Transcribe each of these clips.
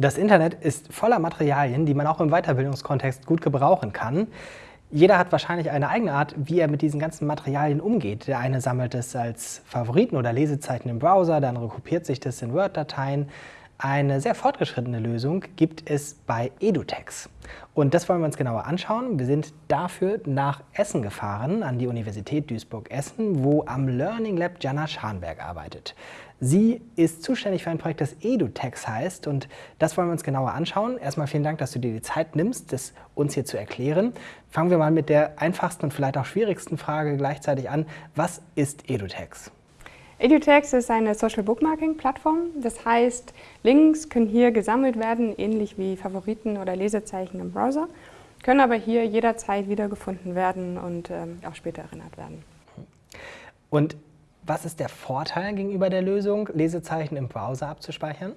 Das Internet ist voller Materialien, die man auch im Weiterbildungskontext gut gebrauchen kann. Jeder hat wahrscheinlich eine eigene Art, wie er mit diesen ganzen Materialien umgeht. Der eine sammelt es als Favoriten oder Lesezeichen im Browser, der andere kopiert sich das in Word-Dateien. Eine sehr fortgeschrittene Lösung gibt es bei EduTex. Und das wollen wir uns genauer anschauen. Wir sind dafür nach Essen gefahren, an die Universität Duisburg-Essen, wo am Learning Lab Jana Scharnberg arbeitet. Sie ist zuständig für ein Projekt, das EduTex heißt und das wollen wir uns genauer anschauen. Erstmal vielen Dank, dass du dir die Zeit nimmst, das uns hier zu erklären. Fangen wir mal mit der einfachsten und vielleicht auch schwierigsten Frage gleichzeitig an. Was ist EduTex? EduText ist eine Social Bookmarking Plattform. Das heißt, Links können hier gesammelt werden, ähnlich wie Favoriten oder Lesezeichen im Browser, können aber hier jederzeit wiedergefunden werden und ähm, auch später erinnert werden. Und was ist der Vorteil gegenüber der Lösung, Lesezeichen im Browser abzuspeichern?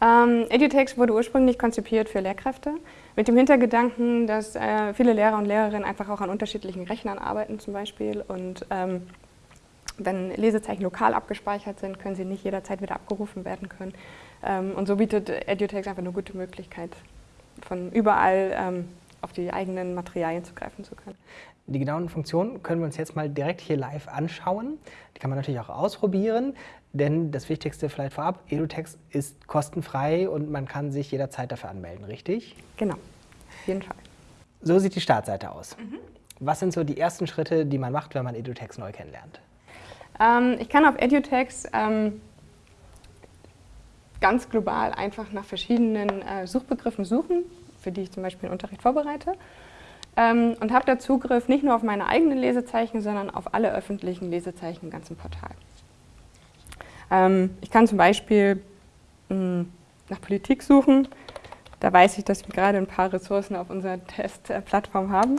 Ähm, EduText wurde ursprünglich konzipiert für Lehrkräfte, mit dem Hintergedanken, dass äh, viele Lehrer und Lehrerinnen einfach auch an unterschiedlichen Rechnern arbeiten zum Beispiel und ähm, wenn Lesezeichen lokal abgespeichert sind, können sie nicht jederzeit wieder abgerufen werden können. Ähm, und so bietet EduText einfach eine gute Möglichkeit, von überall ähm, auf die eigenen Materialien zugreifen zu können. Die genauen Funktionen können wir uns jetzt mal direkt hier live anschauen. Die kann man natürlich auch ausprobieren, denn das Wichtigste vielleicht vorab, EduText ist kostenfrei und man kann sich jederzeit dafür anmelden, richtig? Genau, auf jeden Fall. So sieht die Startseite aus. Mhm. Was sind so die ersten Schritte, die man macht, wenn man EduText neu kennenlernt? Ähm, ich kann auf EduText ähm, ganz global einfach nach verschiedenen äh, Suchbegriffen suchen, für die ich zum Beispiel den Unterricht vorbereite. Ähm, und habe da Zugriff nicht nur auf meine eigenen Lesezeichen, sondern auf alle öffentlichen Lesezeichen im ganzen Portal. Ähm, ich kann zum Beispiel mh, hm, nach Politik suchen. Da weiß ich, dass wir gerade ein paar Ressourcen auf unserer Testplattform haben.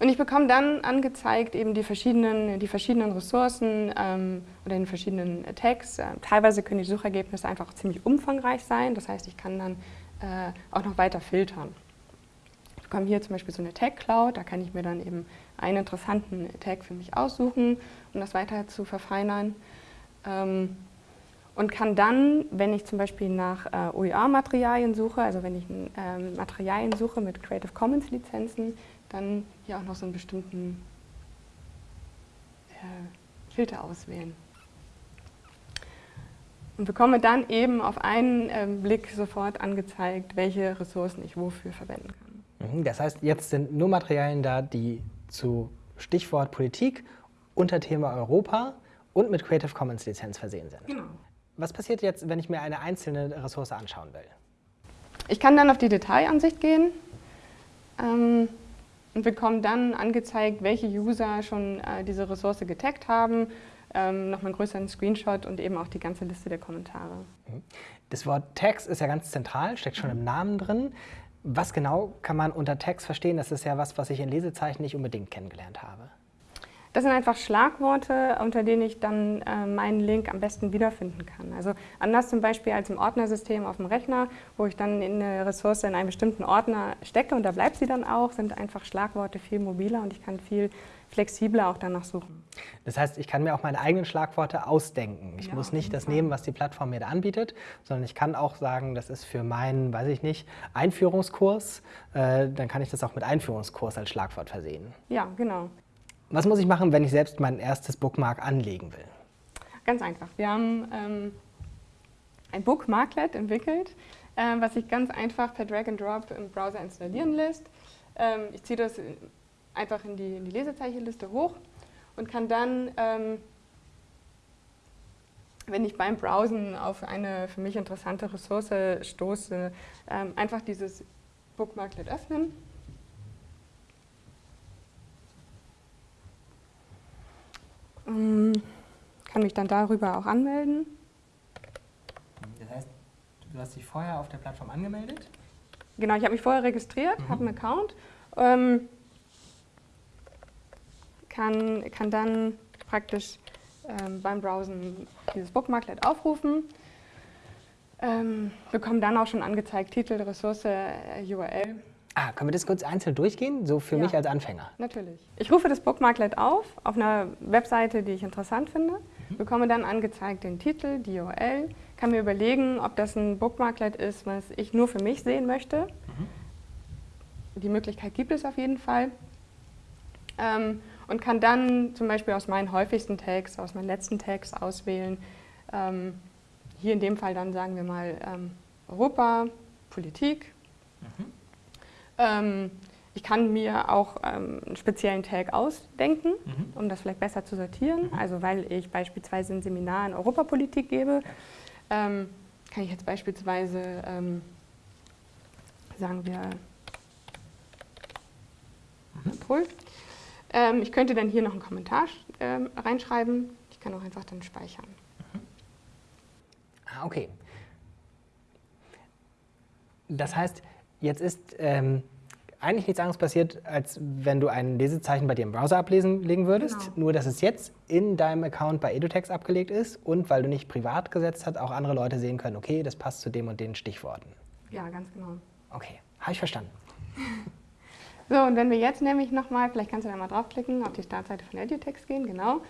Und ich bekomme dann angezeigt eben die verschiedenen, die verschiedenen Ressourcen ähm, oder den verschiedenen Tags. Äh, teilweise können die Suchergebnisse einfach ziemlich umfangreich sein. Das heißt, ich kann dann äh, auch noch weiter filtern. Ich bekomme hier zum Beispiel so eine Tag Cloud. Da kann ich mir dann eben einen interessanten Tag für mich aussuchen, um das weiter zu verfeinern. Ähm, und kann dann, wenn ich zum Beispiel nach äh, OER-Materialien suche, also wenn ich ähm, Materialien suche mit Creative Commons-Lizenzen, dann hier auch noch so einen bestimmten äh, Filter auswählen. Und bekomme dann eben auf einen äh, Blick sofort angezeigt, welche Ressourcen ich wofür verwenden kann. Mhm, das heißt, jetzt sind nur Materialien da, die zu Stichwort Politik, unter Thema Europa und mit Creative Commons Lizenz versehen sind. Genau. Was passiert jetzt, wenn ich mir eine einzelne Ressource anschauen will? Ich kann dann auf die Detailansicht gehen. Ähm, und bekommen dann angezeigt, welche User schon äh, diese Ressource getaggt haben, ähm, nochmal einen größeren Screenshot und eben auch die ganze Liste der Kommentare. Mhm. Das Wort Tags ist ja ganz zentral, steckt schon im Namen drin. Was genau kann man unter Tags verstehen? Das ist ja was, was ich in Lesezeichen nicht unbedingt kennengelernt habe. Das sind einfach Schlagworte, unter denen ich dann äh, meinen Link am besten wiederfinden kann. Also anders zum Beispiel als im Ordnersystem auf dem Rechner, wo ich dann eine Ressource in einen bestimmten Ordner stecke und da bleibt sie dann auch, sind einfach Schlagworte viel mobiler und ich kann viel flexibler auch danach suchen. Das heißt, ich kann mir auch meine eigenen Schlagworte ausdenken. Ich ja, muss nicht das nehmen, was die Plattform mir da anbietet, sondern ich kann auch sagen, das ist für meinen, weiß ich nicht, Einführungskurs. Äh, dann kann ich das auch mit Einführungskurs als Schlagwort versehen. Ja, genau. Was muss ich machen, wenn ich selbst mein erstes Bookmark anlegen will? Ganz einfach. Wir haben ähm, ein Bookmarklet entwickelt, äh, was sich ganz einfach per Drag and Drop im Browser installieren lässt. Ähm, ich ziehe das einfach in die, in die Lesezeichenliste hoch und kann dann, ähm, wenn ich beim Browsen auf eine für mich interessante Ressource stoße, ähm, einfach dieses Bookmarklet öffnen kann mich dann darüber auch anmelden. Das heißt, du hast dich vorher auf der Plattform angemeldet? Genau, ich habe mich vorher registriert, mhm. habe einen Account, ähm, kann, kann dann praktisch ähm, beim Browsen dieses Bookmarklet aufrufen, ähm, bekomme dann auch schon angezeigt Titel, Ressource, äh, URL Ah, können wir das kurz einzeln durchgehen, so für ja, mich als Anfänger? Natürlich. Ich rufe das Bookmarklet auf, auf einer Webseite, die ich interessant finde. mhm. bekomme dann angezeigt den Titel, die URL, kann mir überlegen, ob das ein Bookmarklet ist, was ich nur für mich sehen möchte. Mhm. Die Möglichkeit gibt es auf jeden Fall. Ähm, und kann dann zum Beispiel aus meinen häufigsten Tags, aus meinen letzten Tags auswählen. Ähm, hier in dem Fall dann sagen wir mal ähm, Europa, Politik. Mhm. Ähm, ich kann mir auch ähm, einen speziellen Tag ausdenken, mhm. um das vielleicht besser zu sortieren. Mhm. Also weil ich beispielsweise ein Seminar in Europapolitik gebe, ähm, kann ich jetzt beispielsweise, ähm, sagen wir, mhm. Ähm, ich könnte dann hier noch einen Kommentar ähm, reinschreiben. Ich kann auch einfach dann speichern. Mhm. Ah, okay. Das heißt, jetzt ist ähm, eigentlich nichts anderes passiert, als wenn du ein Lesezeichen bei dir im Browser ablesen legen würdest. Genau. Nur, dass es jetzt in deinem Account bei EduText abgelegt ist und weil du nicht privat gesetzt hast, auch andere Leute sehen können, okay, das passt zu dem und den Stichworten. Ja, ganz genau. Okay, habe ich verstanden. so, und wenn wir jetzt nämlich nochmal, vielleicht kannst du da mal draufklicken, auf die Startseite von EduText gehen, genau,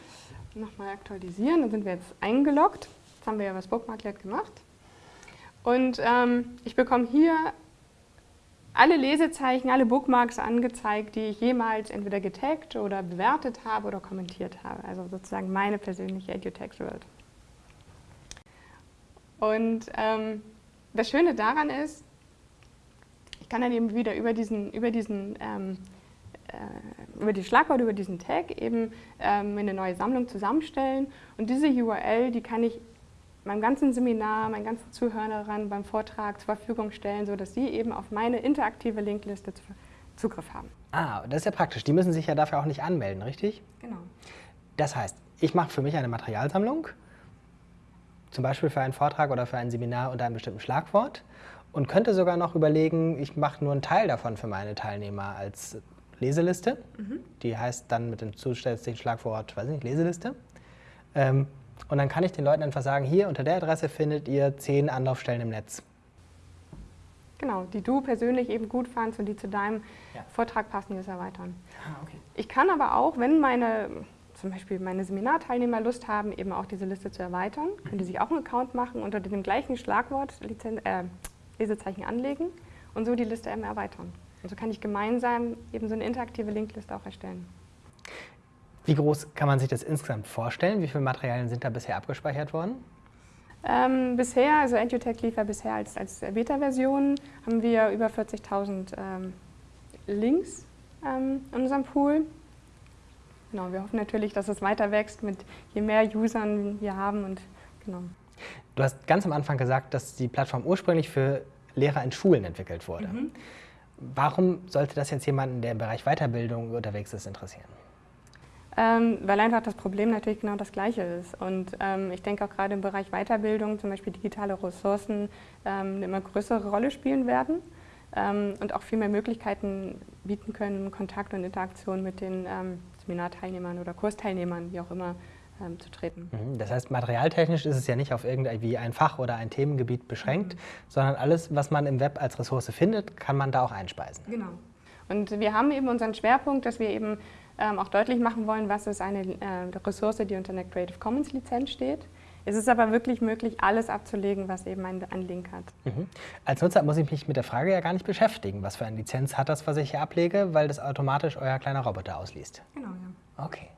nochmal aktualisieren, dann sind wir jetzt eingeloggt. Jetzt haben wir ja was Bookmarklet gemacht. Und ähm, ich bekomme hier alle Lesezeichen, alle Bookmarks angezeigt, die ich jemals entweder getaggt oder bewertet habe oder kommentiert habe. Also sozusagen meine persönliche EduText-World. Und ähm, das Schöne daran ist, ich kann dann eben wieder über diesen, über diesen ähm, äh, über die Schlagwort, über diesen Tag eben ähm, eine neue Sammlung zusammenstellen. Und diese URL, die kann ich meinem ganzen Seminar, meinen ganzen Zuhörern beim Vortrag zur Verfügung stellen, sodass sie eben auf meine interaktive Linkliste Zugriff haben. Ah, das ist ja praktisch. Die müssen sich ja dafür auch nicht anmelden, richtig? Genau. Das heißt, ich mache für mich eine Materialsammlung, zum Beispiel für einen Vortrag oder für ein Seminar unter einem bestimmten Schlagwort und könnte sogar noch überlegen, ich mache nur einen Teil davon für meine Teilnehmer als Leseliste. Mhm. Die heißt dann mit dem zusätzlichen Schlagwort, weiß nicht, Leseliste. Ähm, und dann kann ich den Leuten einfach sagen, hier unter der Adresse findet ihr zehn Anlaufstellen im Netz. Genau, die du persönlich eben gut fandst und die zu deinem ja. Vortrag passen, das erweitern. Ah, okay. Ich kann aber auch, wenn meine, zum Beispiel meine Seminarteilnehmer Lust haben, eben auch diese Liste zu erweitern, mhm. können die sich auch einen Account machen, unter dem gleichen Schlagwort Lizen äh, Lesezeichen anlegen und so die Liste eben erweitern. Und so kann ich gemeinsam eben so eine interaktive Linkliste auch erstellen. Wie groß kann man sich das insgesamt vorstellen? Wie viele Materialien sind da bisher abgespeichert worden? Ähm, bisher, also EduTech lief ja bisher als, als Beta-Version, haben wir über 40.000 ähm, Links ähm, in unserem Pool. Genau, wir hoffen natürlich, dass es weiter wächst, mit je mehr Usern wir haben. Und, genau. Du hast ganz am Anfang gesagt, dass die Plattform ursprünglich für Lehrer in Schulen entwickelt wurde. Mhm. Warum sollte das jetzt jemanden, der im Bereich Weiterbildung unterwegs ist, interessieren? Ähm, weil einfach das Problem natürlich genau das gleiche ist. Und ähm, ich denke auch gerade im Bereich Weiterbildung, zum Beispiel digitale Ressourcen, ähm, eine immer größere Rolle spielen werden ähm, und auch viel mehr Möglichkeiten bieten können, Kontakt und Interaktion mit den ähm, Seminarteilnehmern oder Kursteilnehmern, wie auch immer, ähm, zu treten. Mhm. Das heißt, materialtechnisch ist es ja nicht auf irgendwie ein Fach oder ein Themengebiet beschränkt, mhm. sondern alles, was man im Web als Ressource findet, kann man da auch einspeisen. Genau. Und wir haben eben unseren Schwerpunkt, dass wir eben ähm, auch deutlich machen wollen, was ist eine äh, Ressource, die unter einer Creative Commons Lizenz steht. Es ist aber wirklich möglich, alles abzulegen, was eben ein, ein Link hat. Mhm. Als Nutzer muss ich mich mit der Frage ja gar nicht beschäftigen, was für eine Lizenz hat das, was ich hier ablege, weil das automatisch euer kleiner Roboter ausliest. Genau, ja. Okay.